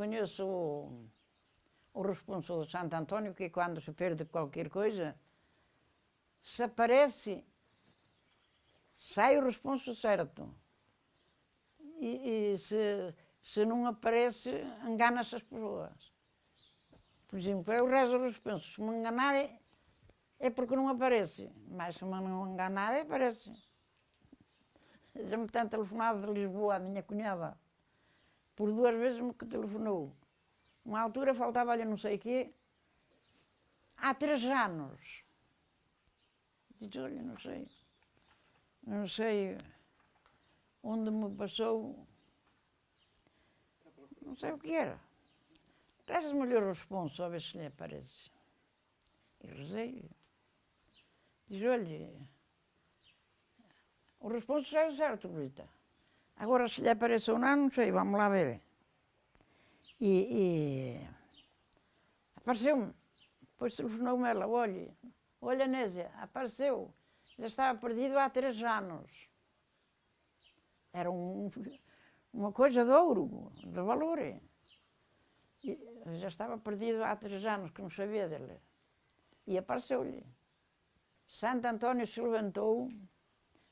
conheço o, o responsável Santo Antônio, que quando se perde qualquer coisa, se aparece, sai o responso certo. E, e se, se não aparece, engana-se as pessoas. Por exemplo, eu rezo o responso, se me enganar é porque não aparece, mas se me não enganar, aparece. Já me tem telefonado de Lisboa, a minha cunhada. Por duas vezes me telefonou. Uma altura faltava-lhe não sei o quê. Há três anos. Diz, olha, não sei. Não sei onde me passou. Não sei o que era. Traz-me-lhe o responso, a ver se lhe aparece. E rezei. Diz, olha, o responso saiu certo, Rita. Agora, se lhe apareceu ou não, não sei, vamos lá ver. E, e apareceu-me. Depois telefonou-me ela, olha, olha Nésia, apareceu. Já estava perdido há três anos. Era um, uma coisa de ouro, de valor. E já estava perdido há três anos, que não sabia dele. E apareceu-lhe. Santo Antônio se levantou,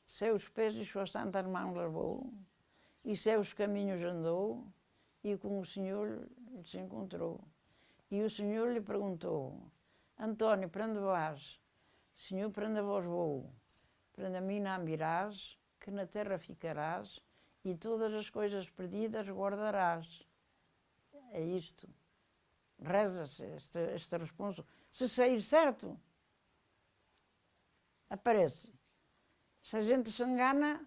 seus pés e suas santas mãos levou, e seus caminhos andou, e com o Senhor se encontrou. E o Senhor lhe perguntou, Antônio, para onde vais? Senhor, para onde vós vou? Para mim não virás, que na terra ficarás, e todas as coisas perdidas guardarás. É isto. Reza-se esta, esta resposta. Se sair certo, aparece. Se a gente se engana,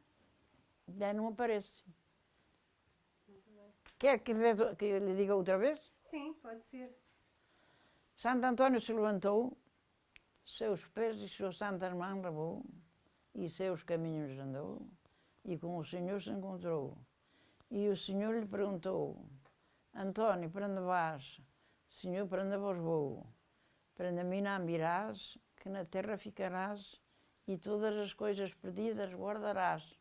não aparece. Quer que, que lhe diga outra vez? Sim, pode ser. Santo Antônio se levantou, seus pés e suas santas mãos lavou, e seus caminhos andou, e com o Senhor se encontrou. E o Senhor lhe perguntou, Antônio, para onde vais? Senhor, para onde vos vou? Para mim não virás, que na terra ficarás, e todas as coisas perdidas guardarás.